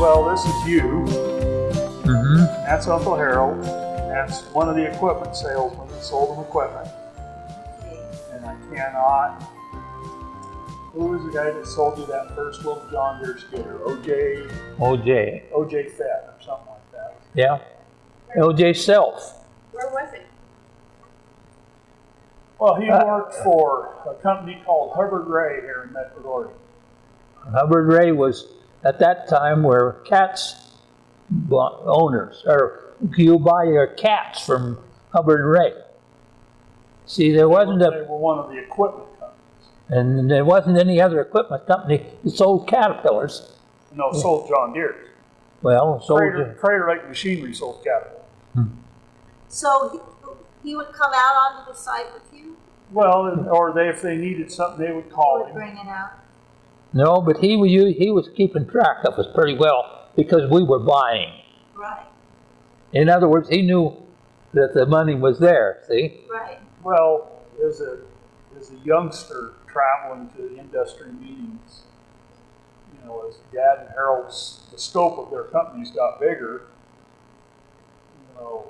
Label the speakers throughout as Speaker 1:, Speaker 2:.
Speaker 1: Well, this is you.
Speaker 2: Mm-hmm.
Speaker 1: That's Uncle Harold. That's one of the equipment salesmen that sold him equipment. And I cannot. Who was the guy that sold you that first little John Deere skidder? OJ,
Speaker 2: OJ.
Speaker 1: OJ Fett or something like that.
Speaker 2: Yeah. OJ Self.
Speaker 3: Where was it?
Speaker 1: Well, he
Speaker 2: Uh,
Speaker 1: worked for a company called Hubbard Ray here in Metro Gordy.
Speaker 2: Hubbard Ray was at that time where cats owners, or you buy your cats from Hubbard Ray. See, there wasn't
Speaker 1: They
Speaker 2: a,
Speaker 1: were one of the equipment companies.
Speaker 2: And there wasn't any other equipment company that sold caterpillars.
Speaker 1: No, sold John Deere.
Speaker 2: Well, sold,
Speaker 1: Crater, Crater Lake Machinery sold Caterpillar.
Speaker 3: So he, he would come out onto the site with you?
Speaker 1: Well, or they, if they needed something, they would
Speaker 3: He
Speaker 1: call
Speaker 3: would
Speaker 1: him.
Speaker 3: bring it out?
Speaker 2: no, but he was, he was keeping track of us pretty well because we were buying.
Speaker 3: Right,
Speaker 2: In other words, he knew that the money was there, see?
Speaker 3: right.
Speaker 1: Well, as a, as a youngster traveling to industry meetings, you know, as Dad and Harold's, the scope of their companies got bigger, you know,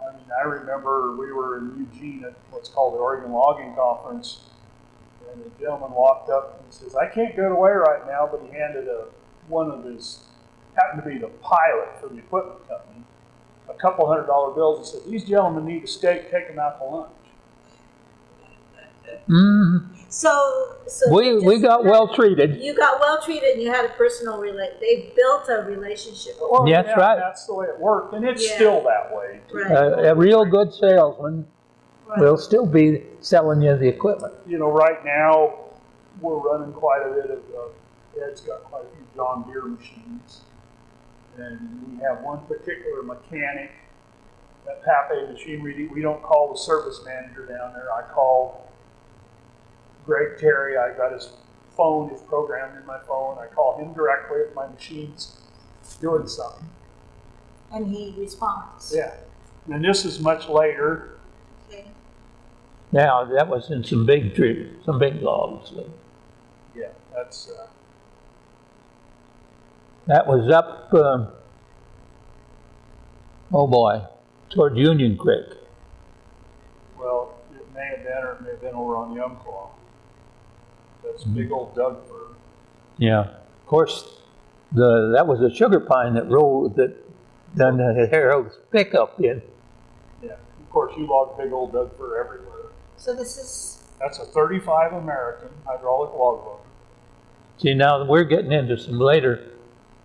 Speaker 1: I mean, I remember we were in Eugene at what's called the Oregon Logging Conference, and the gentleman walked up and says, I can't go away right now, but he handed a, one of his, happened to be the pilot for the equipment company, a couple hundred dollar bills and said, these gentlemen need a steak, take them out to lunch.
Speaker 2: Mm,
Speaker 3: So, so.
Speaker 2: we,
Speaker 3: you
Speaker 2: we got well treated.
Speaker 3: You got well treated and you had a personal rela, they built a relationship.
Speaker 1: Well,
Speaker 2: Yeah, that's right.
Speaker 1: That's the way it worked, and it's
Speaker 3: Yeah.
Speaker 1: still that way.
Speaker 3: Right.
Speaker 2: A, a real good salesman
Speaker 3: Right.
Speaker 2: will still be selling you the equipment.
Speaker 1: You know, right now, we're running quite a bit of, uh, Ed's got quite a few John Deere machines. And we have one particular mechanic, that Pape Machinery, we don't call the service manager down there, I call Greg Terry, I got his phone, his program in my phone, I call him directly if my machine's doing something.
Speaker 3: And he responds.
Speaker 1: Yeah, and this is much later,
Speaker 3: Okay.
Speaker 2: Now, that was in some big tree, some big logs.
Speaker 1: yeah, that's, uh,
Speaker 2: That was up, um, oh boy, toward Union Creek.
Speaker 1: Well, it may have been, or it may have been over on the Umpqua. That's big old Doug fir.
Speaker 2: Yeah. Of course, the, that was a sugar pine that rolled, that done the Harold's pickup in.
Speaker 1: Yeah. Of course, you log big old Doug fir everywhere.
Speaker 3: So this is,
Speaker 1: That's a 35 American hydraulic log loader.
Speaker 2: See, now we're getting into some later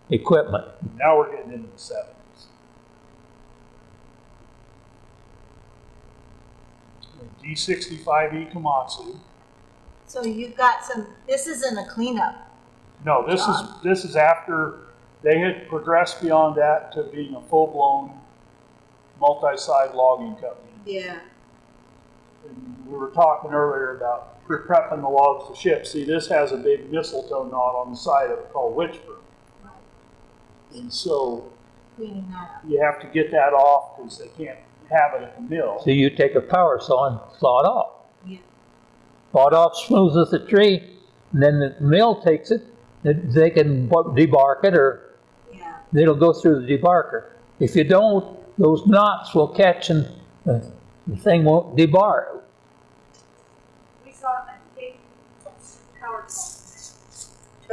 Speaker 2: equipment.
Speaker 1: Now we're getting into the 70s. D65E Komatsu.
Speaker 3: So you've got some, this isn't a cleanup.
Speaker 1: No, this is
Speaker 3: John.
Speaker 1: this is after they had progressed beyond that to being a full-blown multi-side logging company.
Speaker 3: Yeah.
Speaker 1: And we were talking earlier about pre- prepping the logs to ship. See, this has a big mistletoe knot on the side of it called witchburn.
Speaker 3: Right.
Speaker 1: And so
Speaker 3: Cleaning that up.
Speaker 1: you have to get that off because they can't have it at the mill.
Speaker 2: So you take a power saw and saw it off.
Speaker 3: Yeah.
Speaker 2: Saw it off smooth as a tree, and then the mill takes it, they- they can debark it or
Speaker 3: Yeah.
Speaker 2: it'll go through the debarker. If you don't, those knots will catch and uh, the thing won't debar.
Speaker 4: We saw a big power saw.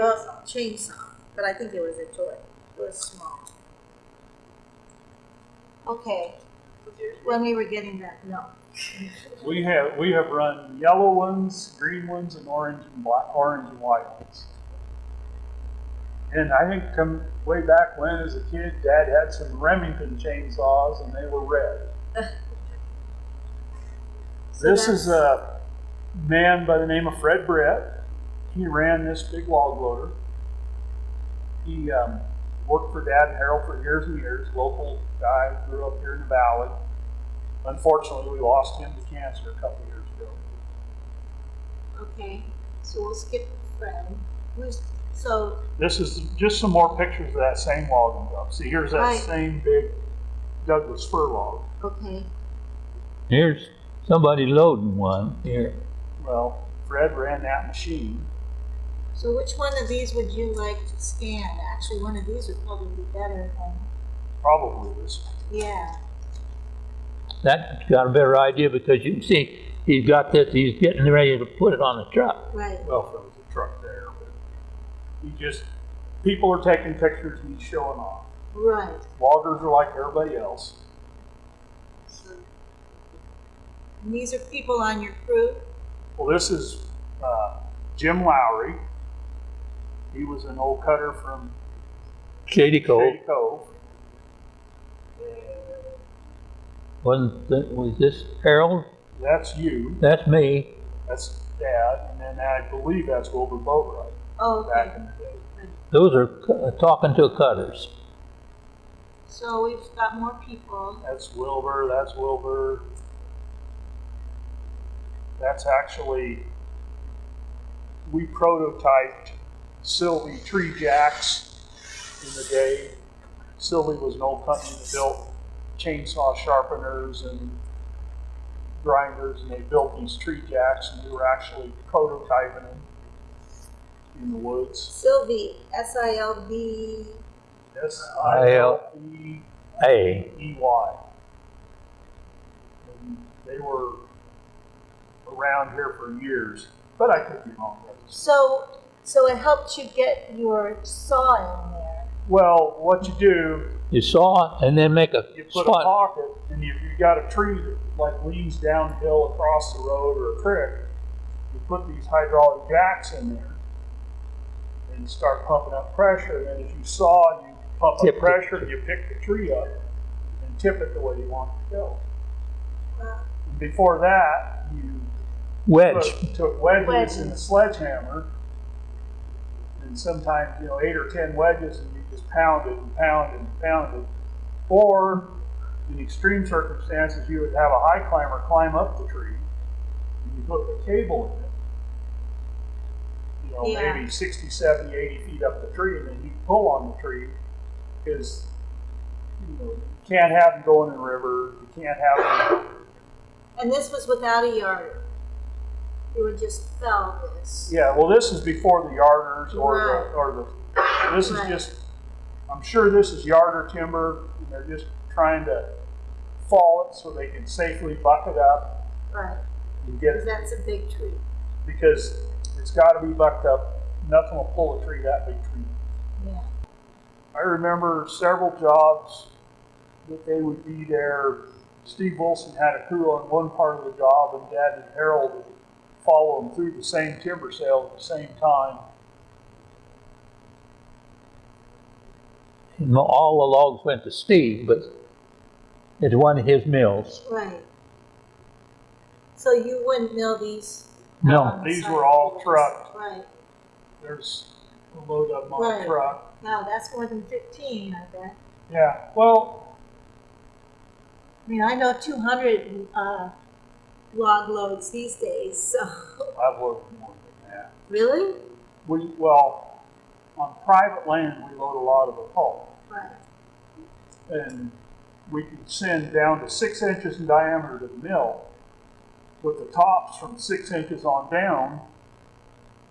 Speaker 3: Uh, chainsaw, but I think it was a toy. It was small. Okay, when we were getting that, no.
Speaker 1: We have we have run yellow ones, green ones, and orange and black, orange and white ones. And I think come way back when, as a kid, Dad had some Remington chainsaws, and they were red.
Speaker 3: So
Speaker 1: This is a man by the name of Fred Brett. He ran this big log loader. He um, worked for Dad and Harold for years and years. Local guy, grew up here in the valley. Unfortunately, we lost him to cancer a couple years ago.
Speaker 3: Okay, so we'll skip Fred. Who's So,
Speaker 1: This is just some more pictures of that same logging job. See, here's that
Speaker 3: Right.
Speaker 1: same big Douglas fir log.
Speaker 3: okay,
Speaker 2: Here's somebody loading one here.
Speaker 1: Well, Fred ran that machine.
Speaker 3: so which one of these would you like to scan? Actually, one of these would probably be better than,
Speaker 1: Probably this. one.
Speaker 3: yeah.
Speaker 2: That got a better idea because you can see he's got this, he's getting ready to put it on the truck.
Speaker 3: Right,
Speaker 1: Well, if there was a truck there, but he just, people are taking pictures and he's showing off.
Speaker 3: right.
Speaker 1: Loggers are like everybody else.
Speaker 3: So- And these are people on your crew?
Speaker 1: Well, this is uh, Jim Lowry. He was an old cutter from
Speaker 2: Shady Cove,
Speaker 1: Shady Cove.
Speaker 2: Wasn't, was this Harold?
Speaker 1: That's you.
Speaker 2: That's me.
Speaker 1: That's Dad. And then I believe that's Wilbur Boatwright
Speaker 3: Oh,
Speaker 1: back
Speaker 3: okay.
Speaker 1: in the day.
Speaker 2: Those are cu- uh, talking to cutters.
Speaker 3: So we've got more people.
Speaker 1: That's Wilbur. That's Wilbur. That's actually, we prototyped Silvey tree jacks in the day. Silvey was an old company that built chainsaw sharpeners and grinders, and they built these tree jacks, and we were actually prototyping them in the woods.
Speaker 3: Silvey, S-I-L-V,
Speaker 1: S I L V
Speaker 2: Hey,
Speaker 1: EY. And they were around here for years, but I could be wrong.
Speaker 3: so, so it helped you get your saw in there.
Speaker 1: Well, what you do,
Speaker 2: you saw it and then make a
Speaker 1: you put a
Speaker 2: spot.
Speaker 1: pocket, and if you've got a tree that like leans downhill across the road or a creek, you put these hydraulic jacks in there and start pumping up pressure. And then as you saw and you pump
Speaker 2: Tip
Speaker 1: up
Speaker 2: it.
Speaker 1: pressure, you pick the tree up and tip it the way you want it to go. And before that, you
Speaker 2: Wedge.
Speaker 1: took, took wedges
Speaker 3: Wedges.
Speaker 1: in a sledgehammer, and sometimes you know eight or ten wedges, and you just pound it and pounded and pounded. Or in extreme circumstances, you would have a high climber climb up the tree, and you put the cable in it. You know,
Speaker 3: Yeah.
Speaker 1: maybe 60, 70, 80 feet up the tree, and then you pull on the tree because you know you can't have them going in the river. You can't have them
Speaker 3: And this was without a yarder. You would just fell this.
Speaker 1: Yeah, well, this is before the yarders or
Speaker 3: Right.
Speaker 1: the, or the, this is
Speaker 3: Right.
Speaker 1: just, I'm sure this is yarder timber, and they're just trying to fall it so they can safely buck it up
Speaker 3: Right,
Speaker 1: and get
Speaker 3: because
Speaker 1: it,
Speaker 3: that's a big tree.
Speaker 1: because it's gotta be bucked up. Nothing will pull a tree that big tree.
Speaker 3: Yeah.
Speaker 1: I remember several jobs that they would be there. Steve Wilson had a crew on one part of the job, and Dad and Harold would follow them through the same timber sale at the same time.
Speaker 2: And All the logs went to Steve, but it's one of his mills.
Speaker 3: Right. So you wouldn't mill these?
Speaker 2: No,
Speaker 3: on
Speaker 1: These were all
Speaker 3: yours?
Speaker 1: trucked.
Speaker 3: Right.
Speaker 1: There's a load of them on
Speaker 3: Right.
Speaker 1: a truck.
Speaker 3: Wow, that's more than fifteen, I bet.
Speaker 1: Yeah, well,
Speaker 3: I mean, I know two hundred, uh, log loads these days, so.
Speaker 1: I've loaded more than that.
Speaker 3: Really?
Speaker 1: We, well, on private land, we load a lot of the pulp. And we can send down to six inches in diameter to the mill. With the tops from six inches on down,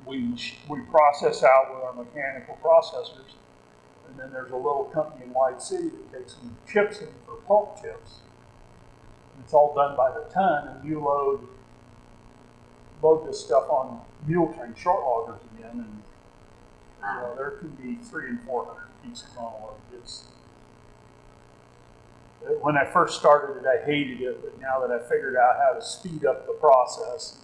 Speaker 1: we, we process out with our mechanical processors. And then there's a little company in White City that takes some chips in for pulp chips. And It's all done by the ton, and you load load this stuff on mule train short loggers again, and you know, there can be three and four hundred pieces on a load. It's when I first started it, I hated it, but now that I figured out how to speed up the process,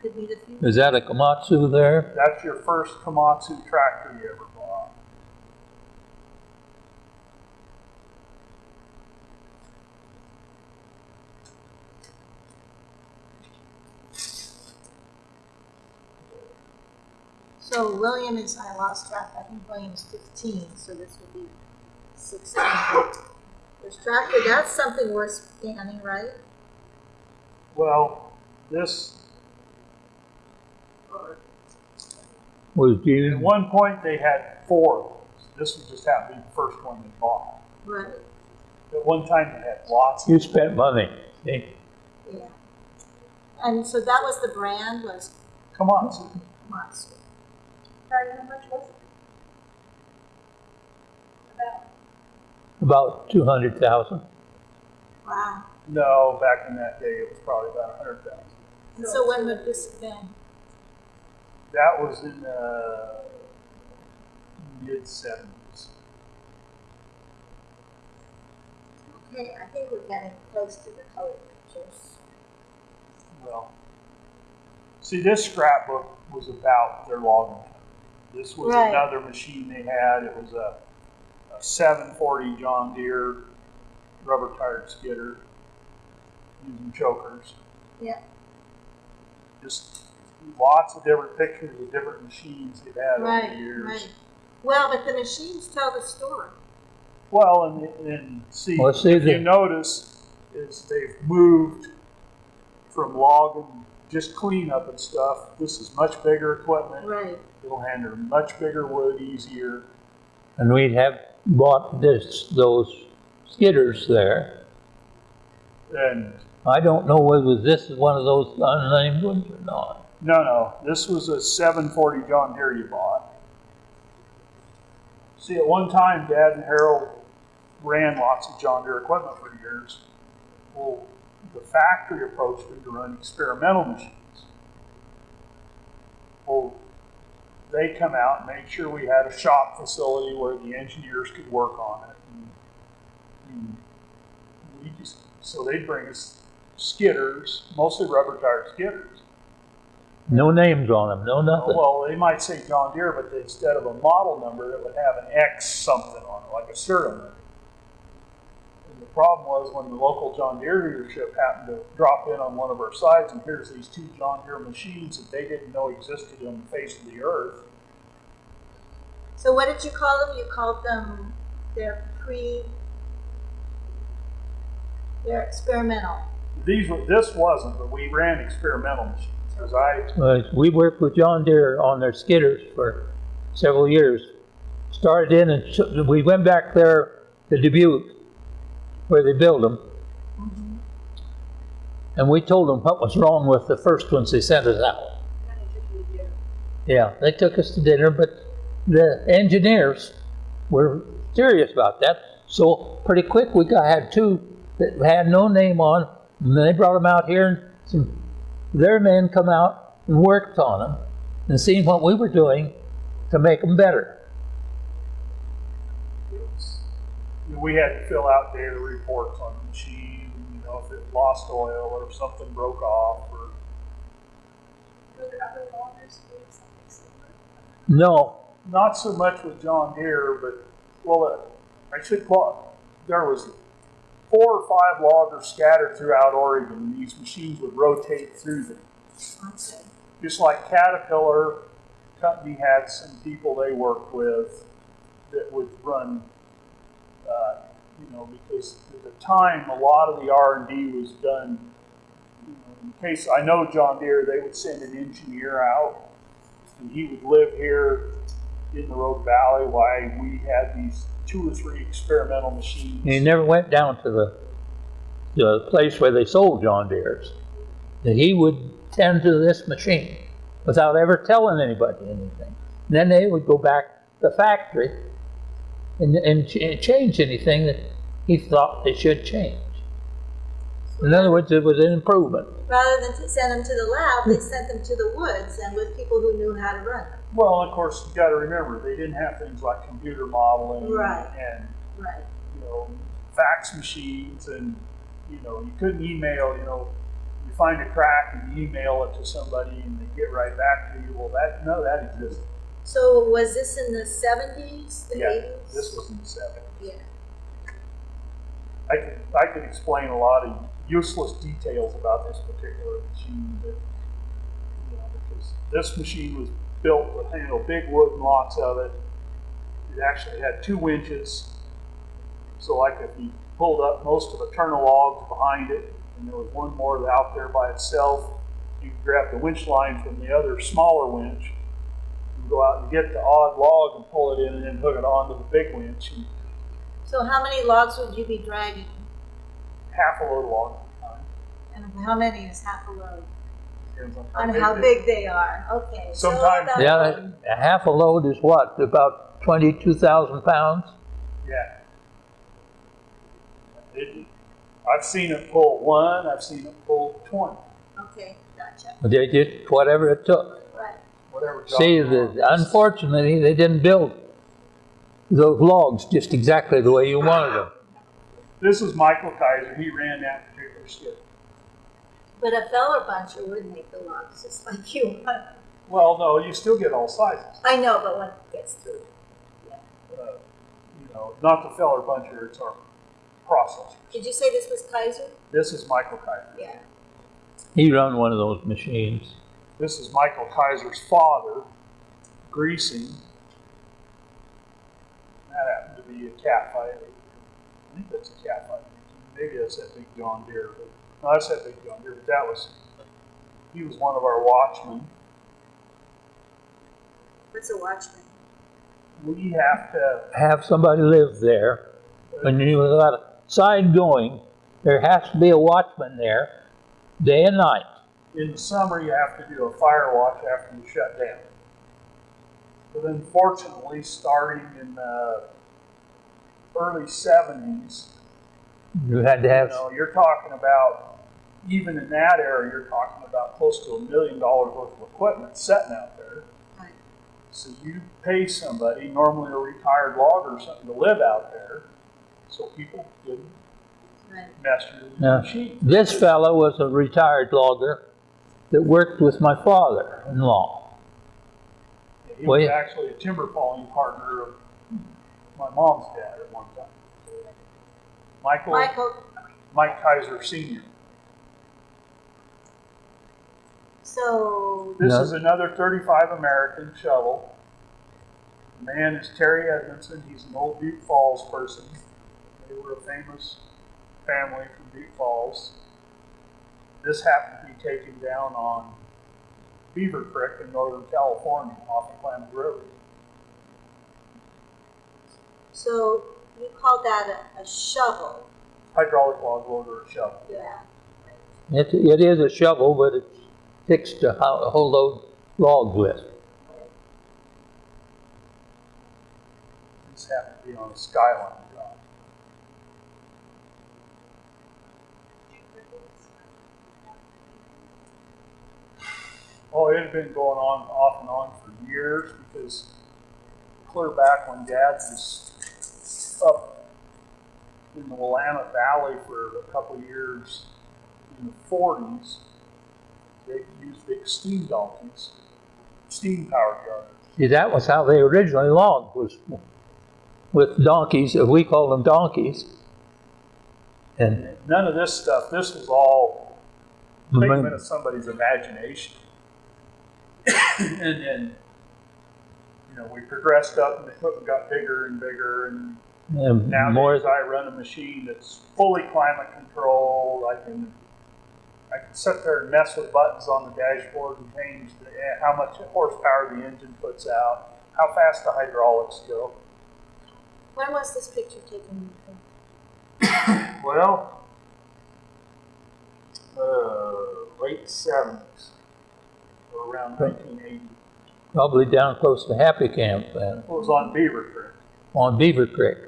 Speaker 3: Could be the
Speaker 2: is that a Komatsu there?
Speaker 1: that's your first Komatsu tractor you ever bought.
Speaker 3: So William is, I lost track, I think William's fifteen, so this would be sixteen. There's tractor, that's something worth scanning, right?
Speaker 1: Well, this
Speaker 2: Was
Speaker 1: At
Speaker 2: you,
Speaker 1: one point, they had four of those. This was just happened to be the first one they bought.
Speaker 3: Right,
Speaker 1: At one time, they had lots.
Speaker 2: you spent money. eh?
Speaker 3: yeah. And so that was the brand, was
Speaker 1: Komatsu.
Speaker 3: Monster.
Speaker 4: Sorry, how much was it? About,
Speaker 2: About two hundred thousand.
Speaker 3: Wow.
Speaker 1: No, back in that day, it was probably about a hundred thousand.
Speaker 3: And so when would this have been?
Speaker 1: That was in uh, the mid seventies.
Speaker 3: Okay, I think we're getting close to the color pictures.
Speaker 1: Well, see, this scrapbook was about their logging. Company. This was
Speaker 3: Right.
Speaker 1: another machine they had. It was a, a 740 John Deere rubber tired skidder using chokers.
Speaker 3: Yeah.
Speaker 1: Just lots of different pictures of different machines they've had over the years.
Speaker 3: right. Well, but the machines tell the story.
Speaker 1: Well, and, and see,
Speaker 2: Well, see
Speaker 1: if you notice, is they've moved from logging, just cleanup and stuff. This is much bigger equipment.
Speaker 3: Right.
Speaker 1: It'll handle much bigger wood easier.
Speaker 2: And we'd have bought this, those skidders there.
Speaker 1: And
Speaker 2: I don't know whether this is one of those unnamed ones or not.
Speaker 1: no, no, this was a 740 John Deere you bought. See, at one time, Dad and Harold ran lots of John Deere equipment for years. Well, the factory approached them to run experimental machines. Well, they come out and made sure we had a shop facility where the engineers could work on it. And, and we just, so they'd bring us skidders, mostly rubber tired skidders.
Speaker 2: No names on them, no nothing.
Speaker 1: Well, they might say John Deere, but instead of a model number, it would have an X something on it, like a serial number. And the problem was when the local John Deere dealership happened to drop in on one of our sites, and here's these two John Deere machines that they didn't know existed on the face of the earth.
Speaker 3: So what did you call them? You called them, they're pre, they're experimental.
Speaker 1: These were, this wasn't, but we ran experimental machines. Because I,
Speaker 2: Uh, we worked with John Deere on their skidders for several years. Started in and we went back there to Dubuque where they build them. Mm-hmm. And we told them what was wrong with the first ones they sent us out.
Speaker 4: kind of took you to do.
Speaker 2: Yeah, they took us to dinner, but the engineers were serious about that. So pretty quick, we got, had two that had no name on, and they brought them out here, and some, their men come out and worked on them, and seen what we were doing to make them better.
Speaker 1: it was, we had to fill out daily reports on the machine, you know, if it lost oil or if something broke off or
Speaker 4: Were there other loggers doing something similar?
Speaker 2: No,
Speaker 1: not so much with John Deere, but well, uh, I should call. There was four or five loggers scattered throughout Oregon, and these machines would rotate through them. Just like Caterpillar company had some people they worked with that would run. Uh, you know, because at the time, a lot of the R and D was done. You know, in case I know John Deere, they would send an engineer out, and he would live here in the Rogue Valley while we had these two or three experimental machines.
Speaker 2: he never went down to the, the place where they sold John Deere's. That he would tend to this machine without ever telling anybody anything. Then they would go back to the factory and, and ch- change anything that he thought they should change. In other words, it was an improvement.
Speaker 3: Rather than to send them to the lab, they sent them to the woods and with people who knew how to run them.
Speaker 1: Well, of course, you got to remember they didn't have things like computer modeling
Speaker 3: Right.
Speaker 1: and
Speaker 3: Right.
Speaker 1: you know fax machines, and you know you couldn't email. You know, you find a crack and you email it to somebody, and they get right back to you. Well, that no, that existed.
Speaker 3: So was this in the seventies, the
Speaker 1: Yeah,
Speaker 3: eighties?
Speaker 1: this was in the '70s.
Speaker 3: Yeah.
Speaker 1: I could I could explain a lot of useless details about this particular machine, but you know, because this machine was built to handle big wood and lots of it. It actually had two winches, so like if you pulled up most of the turtle logs behind it, and there was one more out there by itself, you could grab the winch line from the other smaller winch, You go out and get the odd log and pull it in and then hook it onto the big winch and
Speaker 3: So how many logs would you be dragging?
Speaker 1: half a load log at a time.
Speaker 3: And how many is half a load?
Speaker 1: Depends on
Speaker 3: On
Speaker 1: big
Speaker 3: how big they are, okay.
Speaker 1: Sometimes-
Speaker 3: that-
Speaker 2: Yeah, a half a load is what, about twenty-two thousand pounds?
Speaker 1: Yeah. It, I've seen it pull one, I've seen it pull twenty,
Speaker 3: Okay, gotcha,
Speaker 2: They did whatever it took.
Speaker 3: Right.
Speaker 1: whatever. job
Speaker 2: See, the, unfortunately, they didn't build those logs just exactly the way you wanted them.
Speaker 1: This is Michael Kaiser, he ran that particular skip.
Speaker 3: But a feller buncher would make the logs just like you want.
Speaker 1: Well, no, you still get all sizes.
Speaker 3: I know, but when it gets through.
Speaker 1: Uh, You know, not the feller buncher, it's our process.
Speaker 3: Did you say this was Kaiser?
Speaker 1: This is Michael Kaiser.
Speaker 3: Yeah.
Speaker 2: He ran one of those machines.
Speaker 1: This is Michael Kaiser's father, greasing. That happened to be a cat fight. I think that's a cat fight. Maybe that's that big John Deere. But, no, that's that big John Deere. But that was, he was one of our watchmen.
Speaker 3: What's a watchman?
Speaker 1: We have to,
Speaker 2: Have somebody live there. When you got a sign going, there has to be a watchman there, day and night.
Speaker 1: In the summer, you have to do a fire watch after you shut down. But unfortunately, starting in the early 70s,
Speaker 2: You had to
Speaker 1: You
Speaker 2: have,
Speaker 1: know, you're talking about, even in that area, you're talking about close to a million dollars worth of equipment sitting out there.
Speaker 3: Right.
Speaker 1: So you pay somebody, normally a retired logger or something, to live out there, so people didn't
Speaker 3: Right.
Speaker 1: mess with the
Speaker 2: Yeah.
Speaker 1: machine.
Speaker 2: this fellow was a retired logger that worked with my father-in-law.
Speaker 1: He
Speaker 2: Well,
Speaker 1: was
Speaker 2: yeah.
Speaker 1: actually a timber falling partner of my mom's dad at one time. Michael,
Speaker 3: Michael,
Speaker 1: Mike Kaiser Senior.
Speaker 3: so,
Speaker 1: This
Speaker 2: No.
Speaker 1: is another 35 American shovel. The man is Terry Edmondson. He's an old Butte Falls person. They were a famous family from Butte Falls. This happened to be taken down on Beaver Creek in Northern California off of Klamath River.
Speaker 3: so you call that a, a shovel?
Speaker 1: Hydraulic log loader or shovel.
Speaker 3: Yeah.
Speaker 2: It, it is a shovel, but it's fixed to ho- hold those logs with.
Speaker 1: This happened to be on a skyline job. Oh, it had been going on off and on for years because clear back when Dad was up in the Willamette Valley for a couple of years in the forties, they used big steam donkeys, steam powered.
Speaker 2: See, that was how they originally logged, was with donkeys, we call them donkeys. And
Speaker 1: None of this stuff, this was all mm-hmm. figment of somebody's imagination. and then, you know, we progressed up and the equipment got bigger and bigger and
Speaker 2: and
Speaker 1: nowadays
Speaker 2: more,
Speaker 1: I run a machine that's fully climate controlled. I can I can sit there and mess with buttons on the dashboard and change the, eh, how much horsepower the engine puts out, how fast the hydraulics go.
Speaker 3: When was this picture taken?
Speaker 1: Well, uh, late seventies or around nineteen eighty.
Speaker 2: probably down close to Happy Camp then,
Speaker 1: It was on Beaver Creek.
Speaker 2: on Beaver Creek.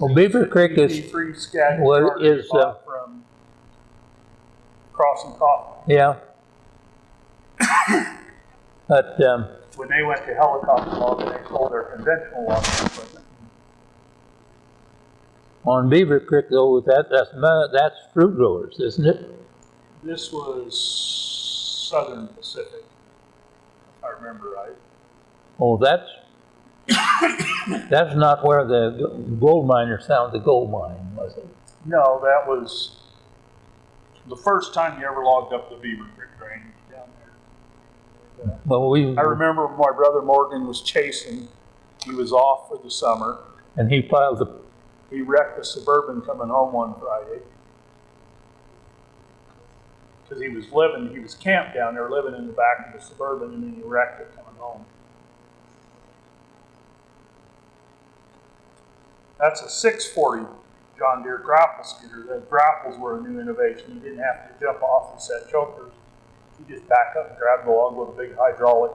Speaker 2: Well, Beaver Creek is,
Speaker 1: Free charter
Speaker 2: is, uh,
Speaker 1: from Crossing Coffee.
Speaker 2: yeah. But, um,
Speaker 1: When they went to helicopter logging, they sold their conventional logging equipment.
Speaker 2: on Beaver Creek though, that, that's, that's fruit growers, isn't it?
Speaker 1: This was Southern Pacific, if I remember right.
Speaker 2: Oh, that's, that's not where the gold miners found the gold mine, was it?
Speaker 1: No, that was the first time you ever logged up the Beaver Creek drainage down there.
Speaker 2: Well, we,
Speaker 1: I remember my brother Morgan was chasing. He was off for the summer.
Speaker 2: and he piled the,
Speaker 1: He wrecked a Suburban coming home one Friday because he was living, he was camped down there, living in the back of the suburban, and then he wrecked it coming home. That's a 640 John Deere grapple skidder. The grapples were a new innovation. You didn't have to jump off and set chokers. You just back up and grab the log with a big hydraulic.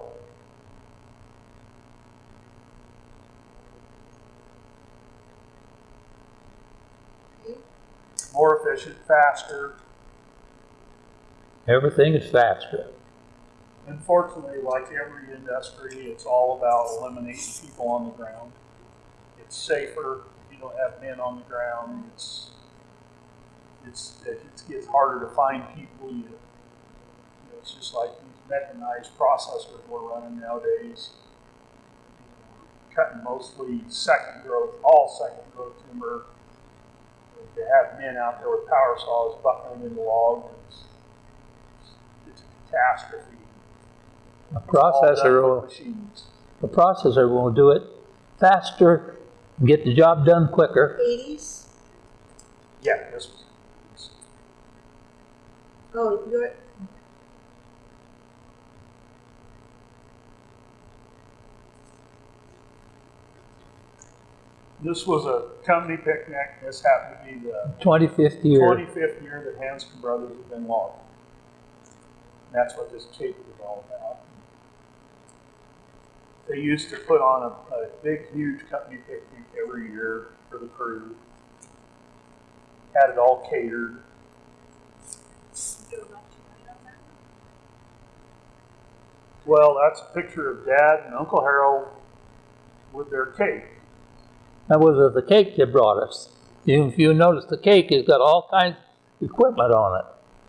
Speaker 1: More efficient, faster,
Speaker 2: Everything is faster.
Speaker 1: Unfortunately, like every industry, it's all about eliminating people on the ground. It's safer you don't have men on the ground. It's it's it gets harder to find people. You, you know, it's just like these mechanized processors we're running nowadays. Cutting mostly second growth, all second growth timber. They have men out there with power saws buckling in the log. It's, it's a catastrophe.
Speaker 2: A processor, will,
Speaker 1: machines.
Speaker 2: a processor will do it faster, and get the job done quicker.
Speaker 3: Eighties?
Speaker 1: Yeah, this was.
Speaker 3: Oh, you're,
Speaker 1: This was a company picnic. This happened to be the
Speaker 2: 25th year.
Speaker 1: 25th year that Hanscom Brothers have been logging. And that's what this cake was all about. They used to put on a, a big, huge company picnic every year for the crew. Had it all catered.
Speaker 4: Do a bunch of it on that.
Speaker 1: Well, that's a picture of Dad and Uncle Harold with their cake.
Speaker 2: That was the cake they brought us. If you notice, the cake has got all kinds of equipment on it.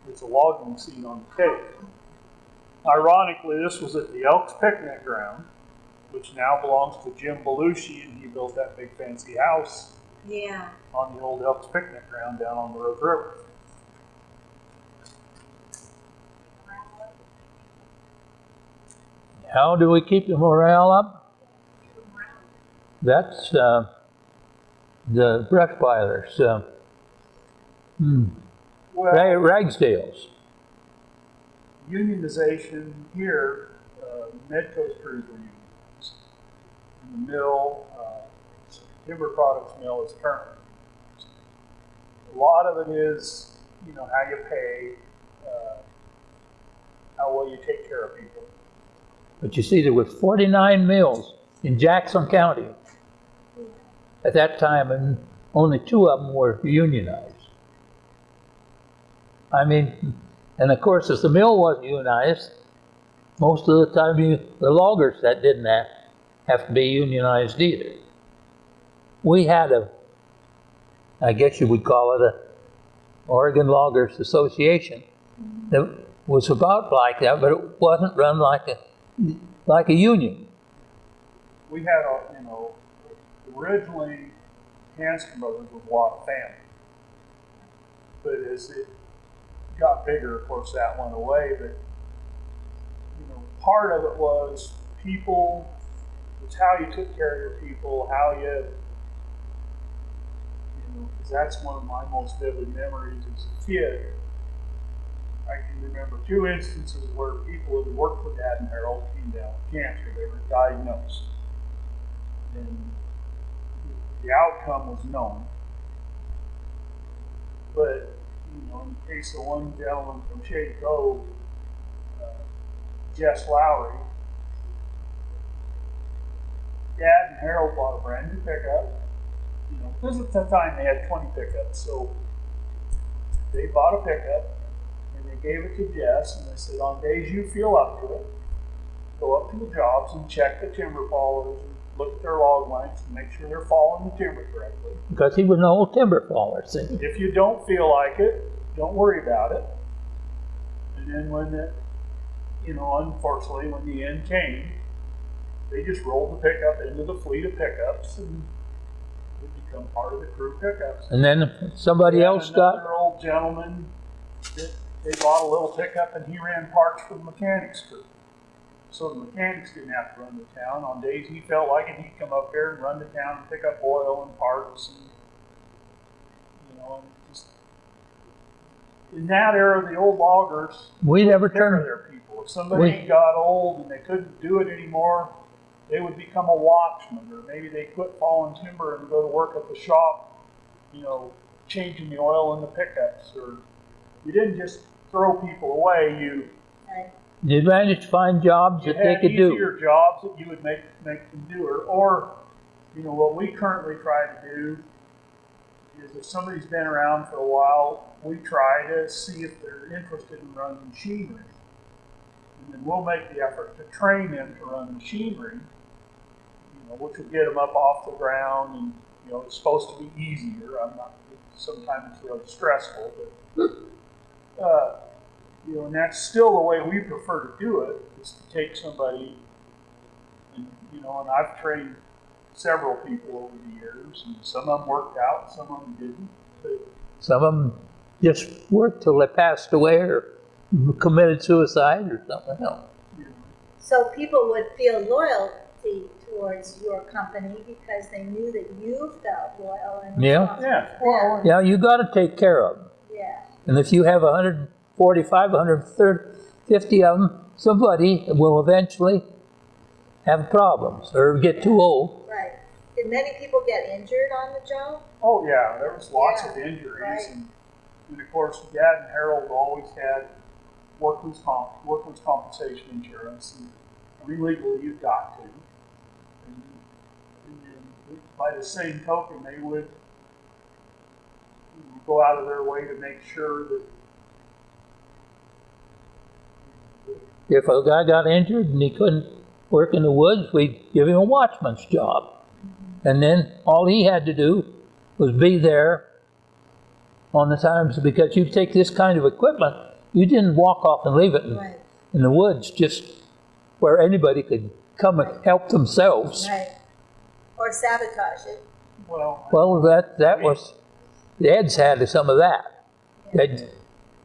Speaker 1: It's a logging scene on the cake. Ironically, this was at the Elks Picnic Ground, which now belongs to Jim Belushi, and he built that big fancy house
Speaker 3: yeah.
Speaker 1: on the old Elks Picnic Ground down on the Rogue River.
Speaker 2: How do we keep the morale up? That's uh, the Breckweilers, uh, hmm,
Speaker 1: Well,
Speaker 2: Ra- Ragsdales.
Speaker 1: Unionization here, uh, Medco's crews were unionized. And the mill, uh, timber products mill is currently unionized. A lot of it is, you know, how you pay, uh, how well you take care of people.
Speaker 2: But you see, there were 49 mills in Jackson County at that time, and only two of them were unionized. I mean, and of course, if the mill wasn't unionized, most of the time, you, the loggers that didn't have, have to be unionized either. We had a, I guess you would call it a Oregon Loggers Association that was about like that, but it wasn't run like a like a union.
Speaker 1: we had a, you know, originally Hanscom Brothers was a lot of family. But as it got bigger, of course, that went away. But, you know, part of it was people, it's how you took care of your people, how you, you know, because that's one of my most vivid memories as a kid. I can remember two instances where people who worked for Dad and Harold came down with cancer. They were diagnosed. And the outcome was known. But, you know, in the case of one gentleman from Shady Cove, uh, Jess Lowry, Dad and Harold bought a brand new pickup. You know, because at the time they had 20 pickups, so they bought a pickup and they gave it to Jess and they said, on days you feel up to it, go up to the jobs and check the timber fallers and look at their log lengths and make sure they're falling the timber correctly.
Speaker 2: because he was an old timber faller. See,
Speaker 1: If you don't feel like it, don't worry about it. And then when the, you know, unfortunately, when the end came, they just rolled the pickup into the fleet of pickups and would become part of the crew pickups.
Speaker 2: and then somebody
Speaker 1: Yeah,
Speaker 2: else got
Speaker 1: Another old gentleman, that they bought a little pickup and he ran parts for the mechanics crew. So the mechanics didn't have to run to town. On days he felt like it, he'd come up here and run to town and pick up oil and parts and, you know, and just. In that era, the old loggers
Speaker 2: we never
Speaker 1: care of
Speaker 2: turned
Speaker 1: their people. If somebody
Speaker 2: We-
Speaker 1: got old and they couldn't do it anymore, they would become a watchman, or maybe they quit hauling timber and go to work at the shop, you know, changing the oil in the pickups, or you didn't just throw people away, you,
Speaker 2: You managed to find jobs that they could do.
Speaker 1: easier jobs that you would make, make them do, or, or, you know, what we currently try to do is if somebody's been around for a while, we try to see if they're interested in running machinery. And then we'll make the effort to train them to run machinery, you know, which will get them up off the ground and, you know, it's supposed to be easier. I'm not, sometimes it's really stressful, but, uh, you know, and that's still the way we prefer to do it, is to take somebody and, you know, and I've trained several people over the years, and some of them worked out, some of them didn't. But
Speaker 2: Some of them just worked till they passed away or committed suicide or something else.
Speaker 1: you
Speaker 3: So people would feel loyalty towards your company because they knew that you felt loyal and
Speaker 2: Yeah.
Speaker 3: responsible
Speaker 1: yeah, well,
Speaker 2: Yeah, you got to take care of them.
Speaker 3: Yeah,
Speaker 2: And if you have 145, 150 of them, somebody will eventually have problems or get too old.
Speaker 3: right. Did many people get injured on the job?
Speaker 1: oh yeah, there was lots of injuries,
Speaker 3: right.
Speaker 1: and, and of course, Dad and Harold always had workman's comp, workman's compensation insurance, and I mean, legally you've got to. And, and then by the same token, they would go out of their way to make sure that
Speaker 2: If a guy got injured and he couldn't work in the woods, we'd give him a watchman's job. And then all he had to do was be there on the times because you take this kind of equipment, you didn't walk off and leave it in,
Speaker 3: Right,
Speaker 2: in the woods just where anybody could come and help themselves.
Speaker 3: right. Or sabotage it.
Speaker 1: well,
Speaker 2: Well, that that was the Eds had some of that. They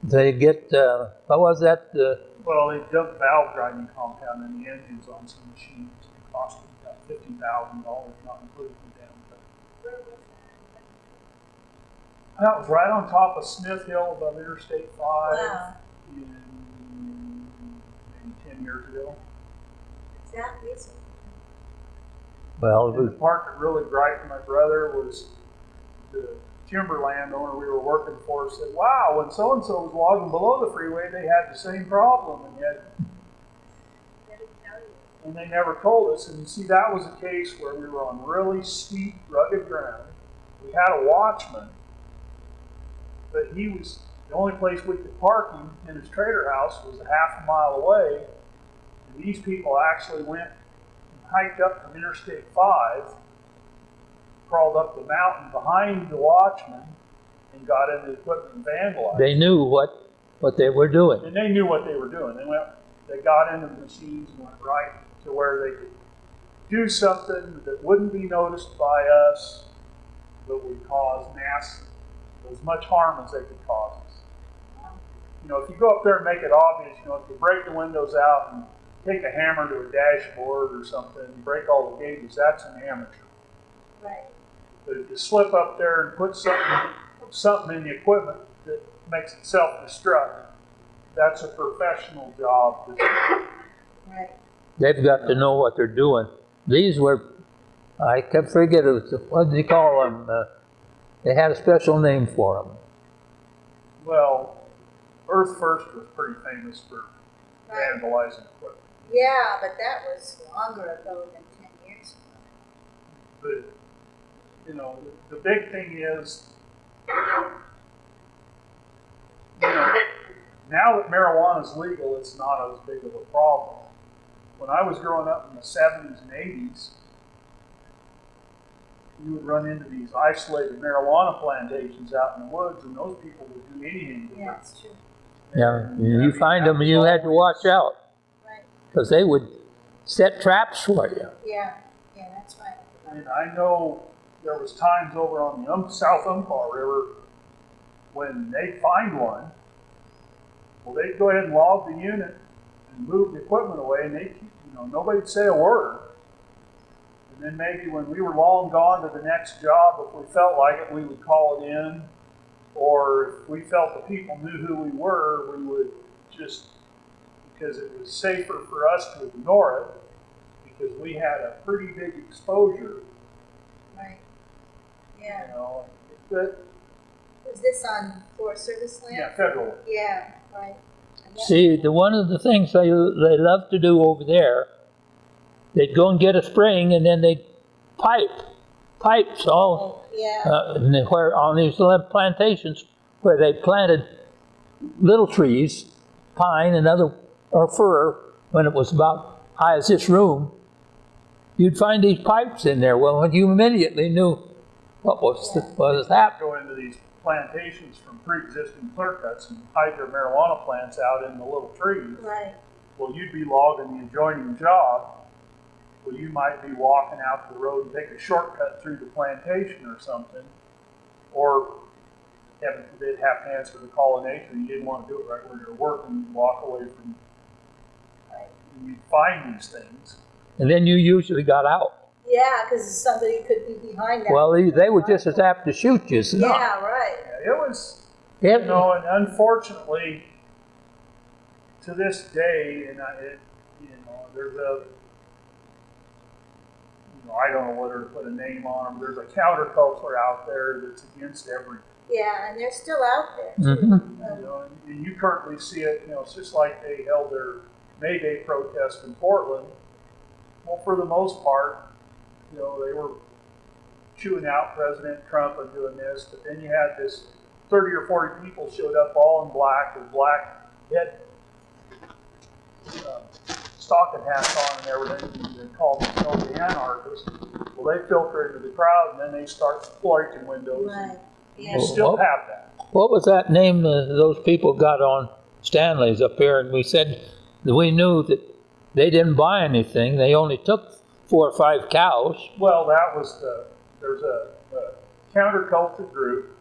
Speaker 2: they get uh, what was that? Uh,
Speaker 1: Well, they dumped valve grinding compound in the engines on some machines. It cost them about fifty thousand dollars, not including the damn thing. That was right on top of Smith Hill above Interstate Five
Speaker 3: Wow,
Speaker 1: in maybe ten years ago.
Speaker 3: is that recent?
Speaker 2: well, it
Speaker 1: And
Speaker 2: was,
Speaker 1: the part that really griped my brother was the timber landowner we were working for said, wow, when so-and-so was logging below the freeway, they had the same problem and yet and they never told us. And you see, that was a case where we were on really steep, rugged ground. We had a watchman, but he was the only place we could park him in his trailer house was a half a mile away. And these people actually went and hiked up from Interstate 5, crawled up the mountain behind the watchman, and got in the equipment and vandalized.
Speaker 2: they knew what what they were doing.
Speaker 1: And they knew what they were doing. They went, they got into the machines and went right to where they could do something that wouldn't be noticed by us, but would cause mass, as much harm as they could cause us. You know, if you go up there and make it obvious, you know, if you break the windows out and take a hammer to a dashboard or something, and break all the gauges, that's an amateur.
Speaker 3: Right,
Speaker 1: But if you slip up there and put something, something in the equipment that makes it self-destruct, that's a professional job.
Speaker 3: right.
Speaker 2: They've got to know what they're doing. These were, I kept forgetting, it was, what did they call them? Uh, they had a special name for them.
Speaker 1: Well, Earth First was pretty famous for
Speaker 3: Right.
Speaker 1: vandalizing equipment.
Speaker 3: Yeah, but that was longer ago than ten years ago.
Speaker 1: But, you know, the, the big thing is, you know, now that marijuana is legal, it's not as big of a problem. When I was growing up in the 70s and 80s, you would run into these isolated marijuana plantations out in the woods, and those people would do anything
Speaker 3: Yeah, it's true.
Speaker 2: Yeah,
Speaker 1: And, I
Speaker 2: you
Speaker 1: mean,
Speaker 2: find them,
Speaker 1: was
Speaker 2: you had to watch out
Speaker 3: Right,
Speaker 2: because they would set traps for you.
Speaker 3: yeah, yeah, that's right.
Speaker 1: And I know there was times over on the um, South Umpqua River when they'd find one, well, they'd go ahead and log the unit and move the equipment away, and they, you know, nobody'd say a word. And then maybe when we were long gone to the next job, if we felt like it, we would call it in. Or if we felt the people knew who we were, we would just, because it was safer for us to ignore it, because we had a pretty big exposure. You
Speaker 3: Yeah,
Speaker 1: know, but,
Speaker 3: was this on Forest Service land?
Speaker 1: yeah, federal.
Speaker 3: Yeah, right.
Speaker 2: See, the, one of the things they, they love to do over there, they'd go and get a spring and then they'd pipe, pipes all,
Speaker 3: Oh, Yeah,
Speaker 2: uh, and then where, on these little plantations where they planted little trees, pine and other, or fir, when it was about as high as this room, you'd find these pipes in there. Well, you immediately knew what was, what was happening.
Speaker 1: Go into these plantations from pre-existing clear cuts and hide their marijuana plants out in the little trees.
Speaker 3: right,
Speaker 1: Well, you'd be logging the adjoining job. Well, you might be walking out the road and take a shortcut through the plantation or something. Or heaven forbid, have to answer the call of nature. You didn't want to do it right where you're working. You walk away from, and you find these things.
Speaker 2: And then you usually got out.
Speaker 3: Yeah, because somebody could be behind that.
Speaker 2: Well, they, they were just as apt to shoot you as not.
Speaker 3: Yeah, right,
Speaker 1: it was,
Speaker 2: Yeah,
Speaker 1: you know, and unfortunately, to this day, and I, it, you know, there's a, you know, I don't know whether to put a name on them. There's a counterculture out there that's against everything.
Speaker 3: yeah, and they're still out there too.
Speaker 2: Mhm.
Speaker 3: Um,
Speaker 1: You know, and, and you currently see it. You know, it's just like they held their May Day protest in Portland. Well, for the most part, you know, they were chewing out President Trump and doing this, but then you had this 30 or 40 people showed up all in black with black head uh, stocking hats on and everything, and called themselves the anarchists. Well, they filter into the crowd and then they start breaking windows. and
Speaker 3: Right,
Speaker 1: You
Speaker 3: yeah,
Speaker 1: still have that.
Speaker 2: What was that name uh, those people got on Stanley's up here? And we said that we knew that they didn't buy anything. They only took four or five cows.
Speaker 1: Well, that was the, there's a, a counterculture group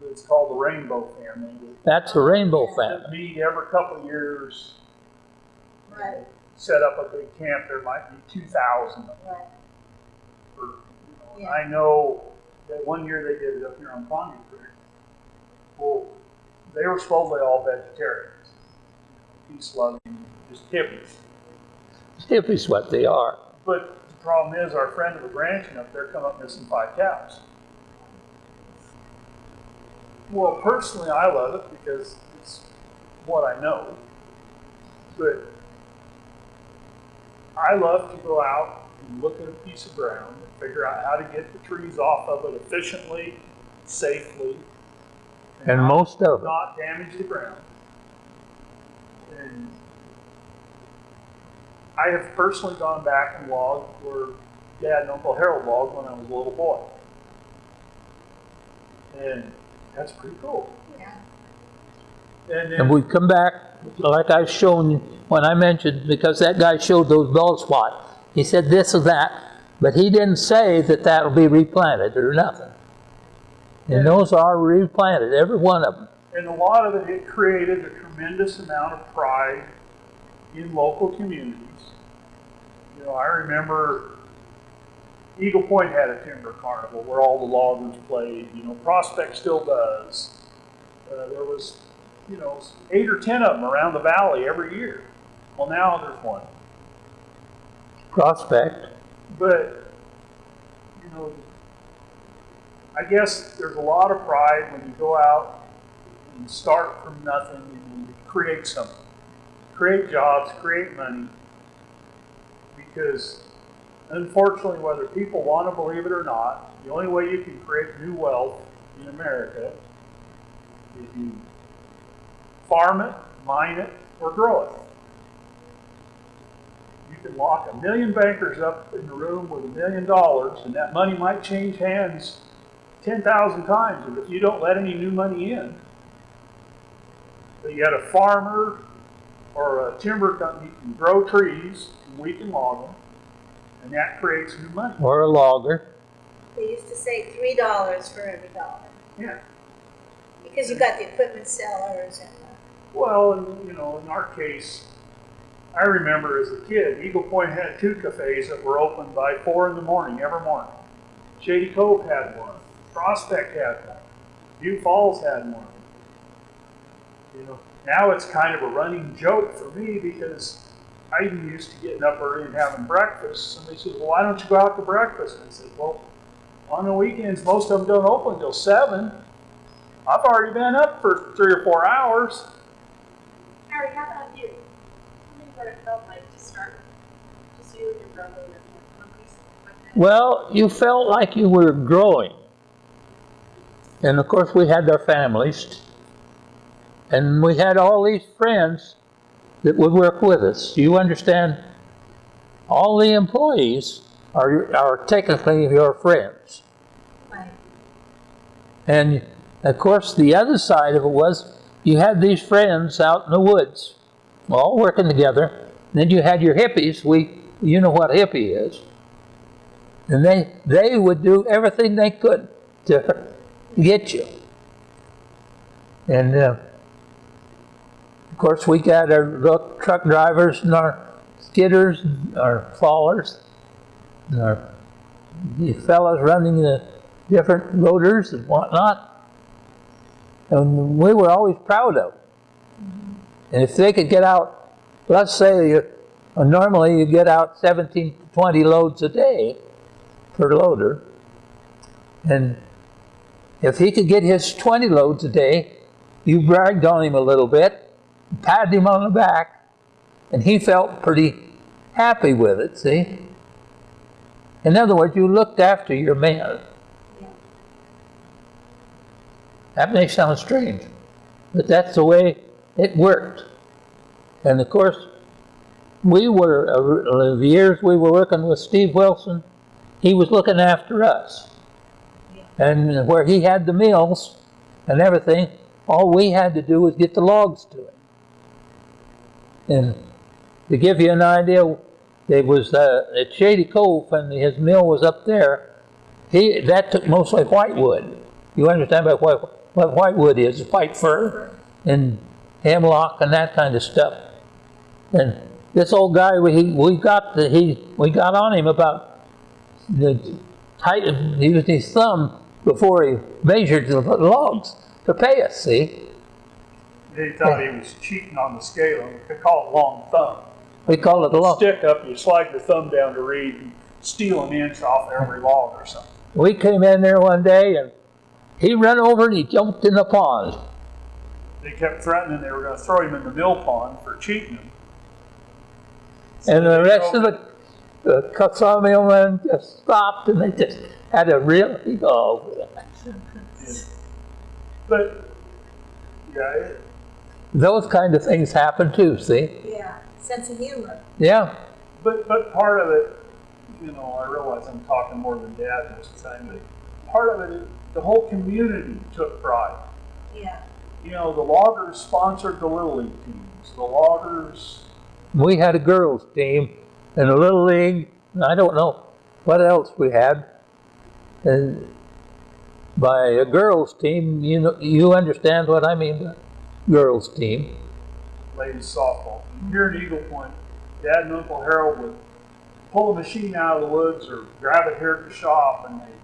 Speaker 1: that's called the Rainbow Family
Speaker 2: That's the Rainbow family.
Speaker 1: meet every couple of years,
Speaker 3: right,
Speaker 1: set up a big camp. There might be 2,000 of them.
Speaker 3: right,
Speaker 1: For, you know,
Speaker 3: Yeah.
Speaker 1: I know that one year they did it up here on Pondy Creek. Well, they were supposedly all vegetarians, peace loving, just hippies.
Speaker 2: Hippies what they are.
Speaker 1: But the problem is, our friend that was ranching up there come up missing five cows. Well, personally, I love it because it's what I know. But I love to go out and look at a piece of ground and figure out how to get the trees off of it efficiently, safely,
Speaker 2: And
Speaker 1: not-
Speaker 2: most of it.
Speaker 1: not damage the ground. And I have personally gone back and logged where Dad and Uncle Harold logged when I was a little boy. And that's pretty cool.
Speaker 3: yeah,
Speaker 1: And
Speaker 2: And we come back, like I've shown when I mentioned, because that guy showed those bald spots. He said this or that, but he didn't say that that'll be replanted or nothing. And those are replanted, every one of them.
Speaker 1: and a lot of it, it created a tremendous amount of pride in local communities. You know, I remember Eagle Point had a timber carnival where all the loggers played. You know, Prospect still does. Uh, there was, you know, eight or ten of them around the valley every year. Well, now there's one.
Speaker 2: Prospect.
Speaker 1: But, you know, I guess there's a lot of pride when you go out and start from nothing and create something. Create jobs, create money. Because unfortunately, whether people want to believe it or not, the only way you can create new wealth in America is you farm it, mine it, or grow it. You can lock a million bankers up in the room with a million dollars, and that money might change hands 10,000 times. And if you don't let any new money in, but you got a farmer or a timber company can grow trees, we can log them, and that creates new money.
Speaker 2: Or a logger.
Speaker 3: they used to say three dollars for every dollar,
Speaker 1: Yeah.
Speaker 3: because you got the equipment sellers and, uh,
Speaker 1: Well, and, you know, in our case, I remember as a kid, Eagle Point had two cafes that were open by four in the morning every morning. Shady Cove had one. Prospect had one. Butte Falls had one. You know, now it's kind of a running joke for me because I even used to getting up early and having breakfast. Somebody says, well, why don't you go out to breakfast? And I said, well, on the weekends, most of them don't open until seven. I've already been up for three or four hours.
Speaker 4: Harry, how about you? Tell me what it felt like to start, just you and your brother and your companies like that.
Speaker 2: Well, you felt like you were growing. And of course, we had our families. And we had all these friends that would work with us. Do You understand? All the employees are, are technically your friends.
Speaker 3: Right.
Speaker 2: And of course, the other side of it was you had these friends out in the woods, all working together. Then you had your hippies. We, you know what hippie is. And they, they would do everything they could to get you. And uh, course, we got our truck drivers and our skidders, and our fallers, and our the fellows running the different loaders and whatnot. And we were always proud of. And if they could get out, let's say you, uh, normally you get out 17 to 20 loads a day per loader. And if he could get his 20 loads a day, you bragged on him a little bit, patted him on the back, and he felt pretty happy with it, see? In other words, you looked after your man. That may sound strange, but that's the way it worked. And of course, we were, uh, the years we were working with Steve Wilson, he was looking after us. And where he had the mills and everything, all we had to do was get the logs to it. And to give you an idea, it was uh, at Shady Cove, and his mill was up there. He that took mostly white wood. You understand about what what white wood is? White fir and hemlock and that kind of stuff. And this old guy, we we got the, he we got on him about the height. He used his thumb before he measured the logs to pay us. See,
Speaker 1: They thought he was cheating on the scale. They call it long thumb.
Speaker 2: we call it a log.
Speaker 1: Stick up, you slide your thumb down to read and steal an inch off every log or something.
Speaker 2: We came in there one day and he ran over and he jumped in the pond.
Speaker 1: They kept threatening they were going to throw him in the mill pond for cheating him.
Speaker 2: And the rest of the, the sawmillmen just stopped and they just had a real go over that.
Speaker 1: But, yeah, it,
Speaker 2: Those kind of things happen too, see?
Speaker 3: Yeah, sense of humor.
Speaker 2: Yeah,
Speaker 1: but, but part of it, you know, I realize I'm talking more than dad most of the time, but part of it is the whole community took pride.
Speaker 3: Yeah.
Speaker 1: You know, the loggers sponsored the Little League teams. The loggers,
Speaker 2: we had a girls team and a little league, and I don't know what else we had. And by a girls team, you know, you understand what I mean by girls team.
Speaker 1: ladies softball. Here in Eagle Point, Dad and Uncle Harold would pull a machine out of the woods or grab it here at the shop, and they,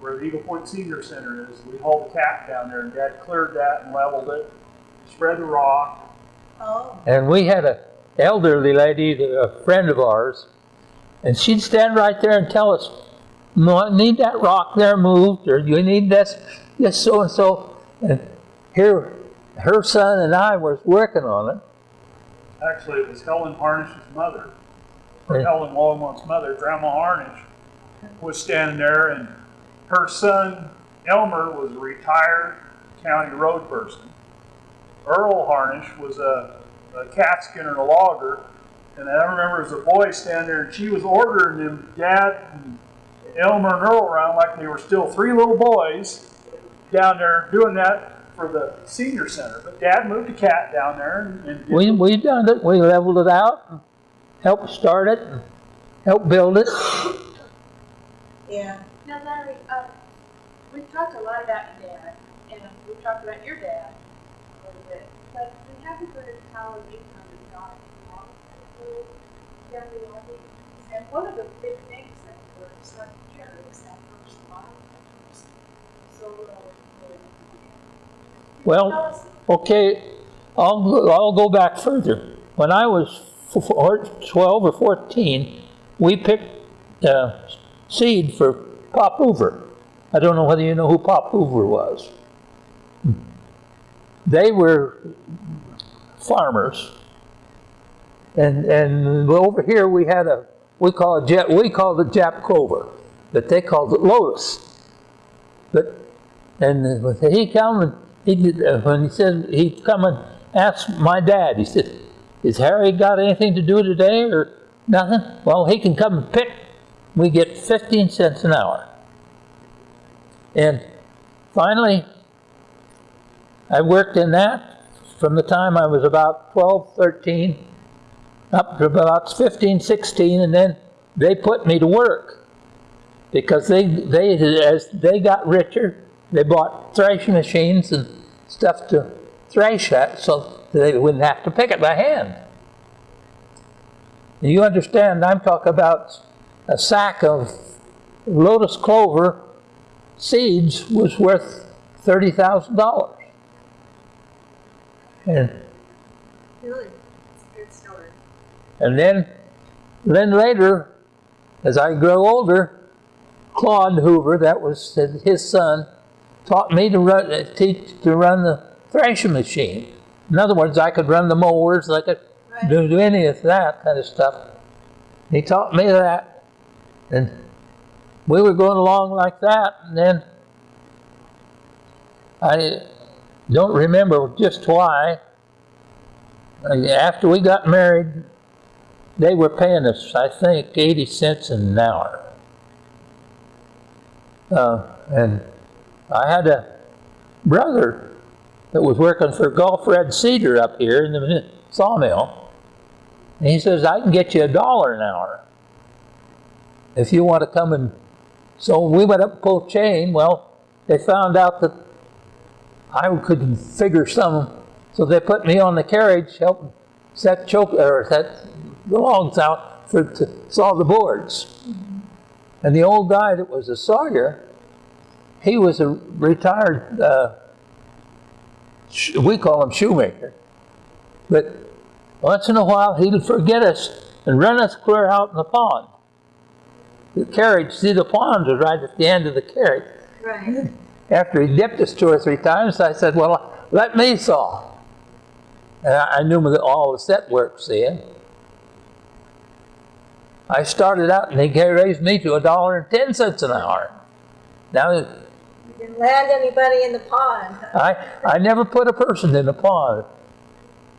Speaker 1: where the Eagle Point Senior Center is, we hauled the cat down there, and Dad cleared that and leveled it, spread the rock.
Speaker 3: Oh,
Speaker 2: And we had a elderly lady, a friend of ours, and she'd stand right there and tell us, no, I need that rock there moved, or you need this, this so and so. And here, her son and I was working on it.
Speaker 1: Actually, it was Helen Harnish's mother, or
Speaker 2: Yeah.
Speaker 1: Helen Longmont's mother, Grandma Harnish, was standing there, and her son Elmer was a retired county road person. Earl Harnish was a, a cat skinner and a logger, and I remember as a boy standing there, and she was ordering them, Dad and Elmer and Earl around like they were still three little boys down there doing that for the senior center. But Dad moved the cat down there and, and did
Speaker 2: We, we done it, we leveled it out, helped start it, helped build it.
Speaker 3: yeah.
Speaker 4: Now, Larry, um, we've talked a lot about your dad, and we've talked about your dad a little bit, but we haven't heard how an income is not involved in family logging. And one of the big things that we're starting to hear is that first lot, first solo. Tell
Speaker 2: Well, okay, I'll, I'll go back further. When I was f- 12 or 14, we picked uh, seed for Pop Hoover. I don't know whether you know who Pop Hoover was. They were farmers. And, and over here we had a, we call it, we called it Jap Clover, but they called it Lotus. But, and he came and he did, uh, when he said, he'd come and ask my dad, he said, is Harry got anything to do today or nothing? Well, he can come and pick. We get 15 cents an hour. And finally, I worked in that from the time I was about 12, 13, up to about 15, 16, and then they put me to work because they, they, as they got richer, they bought threshing machines and stuff to thrash at so they wouldn't have to pick it by hand. You understand, I'm talking about a sack of lotus clover seeds was worth $30,000. And
Speaker 3: Really?
Speaker 2: And then, then later, as I grow older, Claude Hoover, that was his son, taught me to run, uh, teach to run the threshing machine. In other words, I could run the mowers, I could
Speaker 3: Right.
Speaker 2: do, do any of that kind of stuff. He taught me that, and we were going along like that, and then I don't remember just why. uh, After we got married, they were paying us, I think, 80 cents an hour. Uh, and I had a brother that was working for Gulf Red Cedar up here in the sawmill. And he says, I can get you a dollar an hour if you want to come and. So we went up Post Chain. Well, they found out that I couldn't figure some, so they put me on the carriage, help set choke or set the logs out for to saw the boards. And the old guy that was a sawyer, he was a retired, uh, sh- we call him shoemaker. But once in a while, he'd forget us and run us clear out in the pond. The carriage, see, the pond was right at the end of the carriage.
Speaker 3: Right.
Speaker 2: After he dipped us two or three times, I said, well, let me saw. And I I knew all the set work, see. I started out and they raised me to a dollar and ten cents an hour. Now,
Speaker 3: didn't land anybody in the pond,
Speaker 2: I, I never put a person in a pond.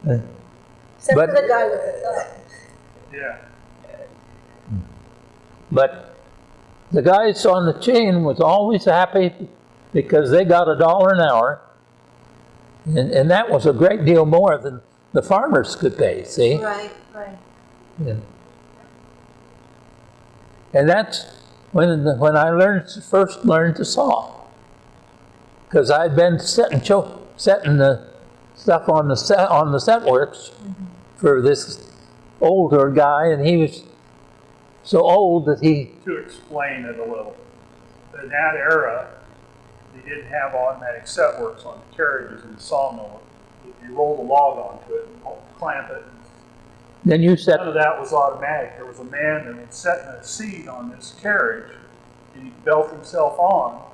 Speaker 3: except for the guy with the thumb.
Speaker 1: Yeah.
Speaker 2: But the guys on the chain was always happy because they got a dollar an hour. And, and that was a great deal more than the farmers could pay, see?
Speaker 3: Right, right.
Speaker 2: Yeah. And that's when, when I learned, first learned to saw. Because I'd been setting, setting the stuff on the set, on the set works for this older guy, and he was so old that he,
Speaker 1: To explain it a little, in that era, they didn't have automatic set works on the carriages in the sawmill. You rolled a log onto it and clamp it,
Speaker 2: then you set,
Speaker 1: none of that was automatic. There was a man that was setting a seat on this carriage, and he belt himself on,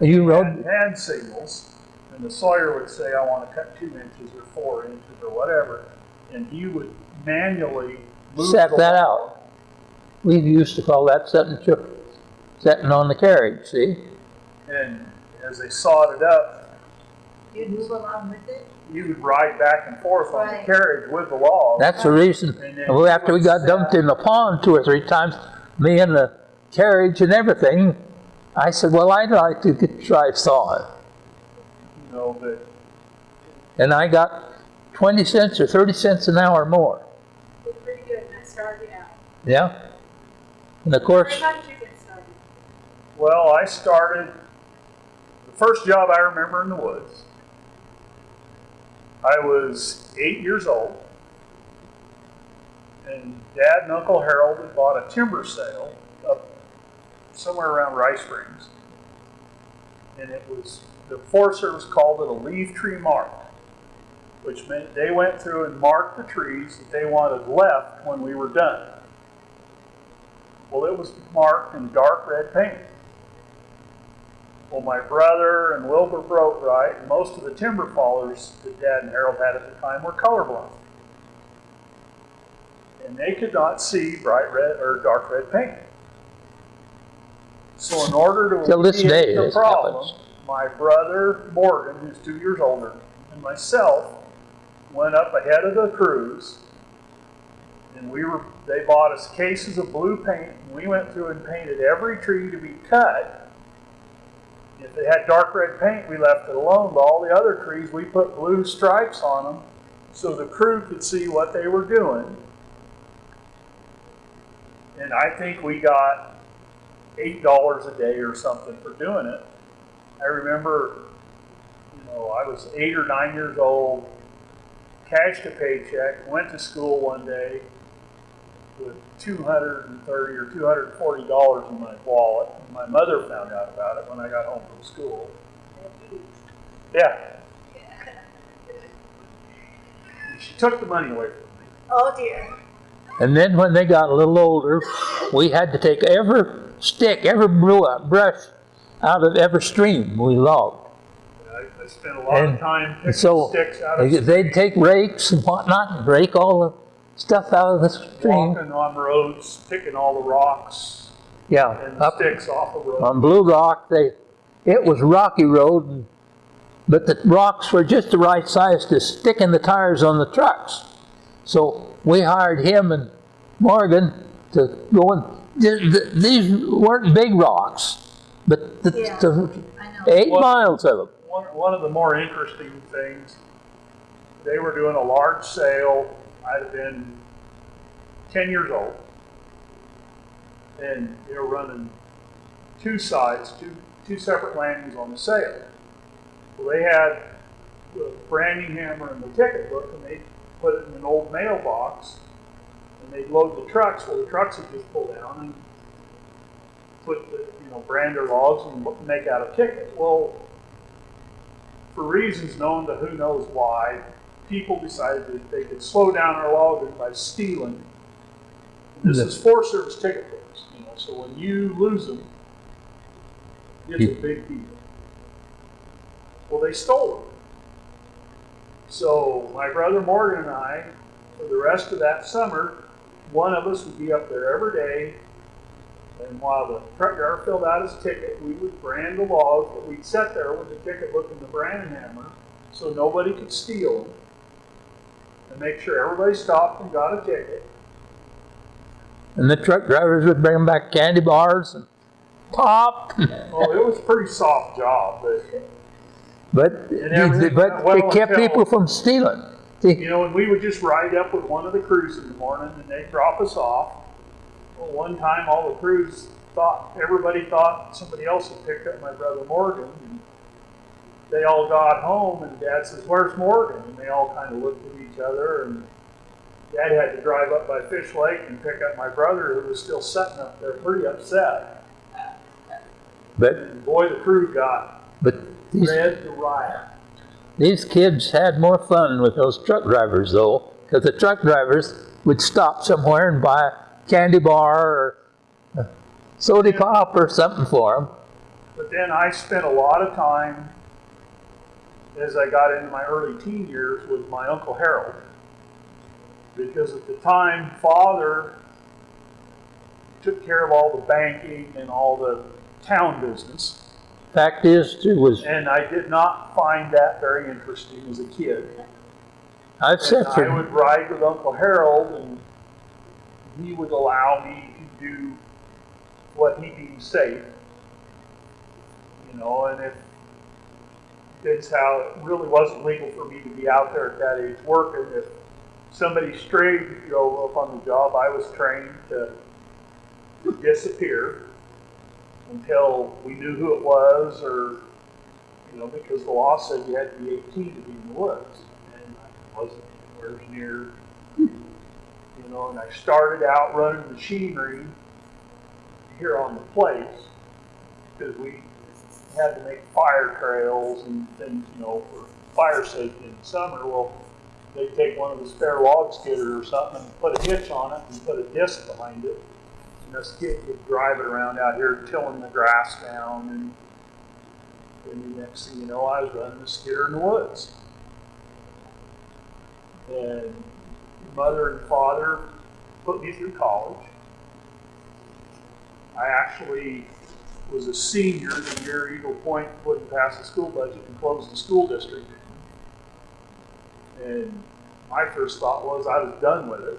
Speaker 2: you
Speaker 1: had
Speaker 2: rode,
Speaker 1: hand signals, and the sawyer would say, I want to cut two inches or four inches or whatever, and he would manually move
Speaker 2: set
Speaker 1: the
Speaker 2: that
Speaker 1: log.
Speaker 2: out. We used to call that setting, cho- setting on the carriage, see?
Speaker 1: And as they sawed it up,
Speaker 3: You'd move along with it?
Speaker 1: you would ride back and forth on
Speaker 3: Right.
Speaker 1: the carriage with the log.
Speaker 2: That's the reason,
Speaker 1: And then
Speaker 2: well, after we got dumped in the pond two or three times, me and the carriage and everything, I said, well, I'd like to get, try sawing.
Speaker 1: You know, but
Speaker 2: And I got 20 cents or 30 cents an hour more.
Speaker 4: It pretty good when I started out.
Speaker 2: Yeah? And of course,
Speaker 4: How did you get started?
Speaker 1: well, I started the first job I remember in the woods. I was eight years old, and Dad and Uncle Harold had bought a timber sale up somewhere around Rice Springs, and it was the Forest Service called it a leaf tree mark. which meant they went through and marked the trees that they wanted left when we were done. Well, it was marked in dark red paint. Well, my brother and Wilbur Boatwright and most of the timber fallers that Dad and Harold had at the time were colorblind. And they could not see bright red or dark red paint. So in order to
Speaker 2: Till this day,
Speaker 1: the problem, my brother Morgan, who's two years older, and myself went up ahead of the crews, and we were. They bought us cases of blue paint, and we went through and painted every tree to be cut. If they had dark red paint, we left it alone. But all the other trees, we put blue stripes on them, so the crew could see what they were doing. And I think we got eight dollars a day or something for doing it. I remember, you know, I was eight or nine years old, cashed a paycheck, went to school one day with two hundred and thirty or two hundred and forty dollars in my wallet. And my mother found out about it when I got home from school. Yeah. She took the money away from me.
Speaker 3: Oh dear.
Speaker 2: And then when they got a little older, we had to take every stick, every bru- brush out of every stream we logged.
Speaker 1: I, I spent a lot
Speaker 2: And
Speaker 1: of time picking
Speaker 2: So
Speaker 1: sticks out of
Speaker 2: they'd take rakes and whatnot and rake all the stuff out of the stream.
Speaker 1: walking on roads, picking all the rocks
Speaker 2: Yeah,
Speaker 1: and
Speaker 2: up
Speaker 1: sticks off the road.
Speaker 2: on Blue Rock, they, it was rocky road, and- but the rocks were just the right size to stick in the tires on the trucks. So we hired him and Morgan to go and, th- th- these weren't big rocks, but the,
Speaker 3: Yeah.
Speaker 2: the eight
Speaker 1: Well-
Speaker 2: miles of them.
Speaker 1: One, one of the more interesting things, they were doing a large sale. I'd have been 10 years old. And they were running two sides, two, two separate landings on the sale. Well, they had the branding hammer and the ticket book, and they put it in an old mailbox, and they'd load the trucks. Well, the trucks would just pull down and put the, you know, brand their logs and make out a ticket. Well, for reasons known to who knows why, people decided that they could slow down our logging by stealing. This is Forest Service ticket books, you know, so when you lose them, it's a big deal. Well, they stole them. So my brother Morgan and I, for the rest of that summer, one of us would be up there every day and while the truck driver filled out his ticket, we would brand the logs, but we'd sit there with the ticket book and the brand hammer so nobody could steal them. And make sure everybody stopped and got a ticket.
Speaker 2: And the truck drivers would bring them back candy bars and pop,
Speaker 1: Oh, it was a pretty soft job, but
Speaker 2: but, but it kept people from stealing.
Speaker 1: You know, and we would just ride up with one of the crews in the morning and they'd drop us off. Well, one time all the crews thought, everybody thought somebody else had picked up my brother Morgan. And they all got home and Dad says, Where's Morgan? And they all kind of looked at each other and Dad had to drive up by Fish Lake and pick up my brother who was still sitting up there pretty upset.
Speaker 2: But,
Speaker 1: And boy, the crew got
Speaker 2: but these,
Speaker 1: red to riot.
Speaker 2: These kids had more fun with those truck drivers though, because the truck drivers would stop somewhere and buy a candy bar or soda pop or something for them.
Speaker 1: But then I spent a lot of time as I got into my early teen years with my Uncle Harold. Because at the time, father took care of all the banking and all the town business.
Speaker 2: Fact is, too, was
Speaker 1: And I did not find that very interesting as a kid.
Speaker 2: I've said
Speaker 1: I would ride with Uncle Harold and he would allow me to do what he deemed safe. You know, and if it's how it really wasn't legal for me to be out there at that age working. If somebody strayed drove up on the job, I was trained to disappear until we knew who it was or you know, because the law said you had to be 18 to be in the woods. And I wasn't anywhere near, you know, and I started out running machinery here on the place because we had to make fire trails and things, you know, for fire safety in the summer. Well, they'd take one of the spare log skidders or something and put a hitch on it and put a disc behind it. This kid would drive it around out here tilling the grass down and and the next thing you know, I was running a skidder in the woods. And mother and father put me through college. I actually was a senior the year Eagle Point wouldn't pass the school budget and close the school district. And my first thought was I was done with it.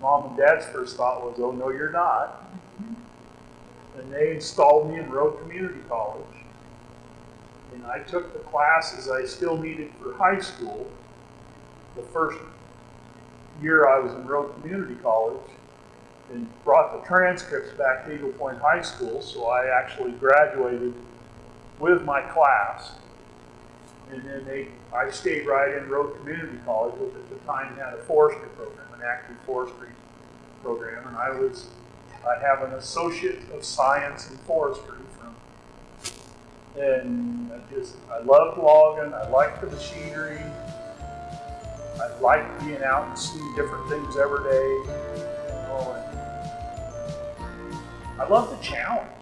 Speaker 1: Mom and dad's first thought was, oh, no, you're not. And they installed me in Rogue Community College. And I took the classes I still needed for high school the first year I was in Rogue Community College and brought the transcripts back to Eagle Point High School, so I actually graduated with my class. And then they, I stayed right in Rogue Community College, which at the time had a forestry program, an active forestry program, and I was, I have an associate of science in forestry from, and I just, I loved logging, I liked the machinery, I liked being out and seeing different things every day, you know, I love the challenge.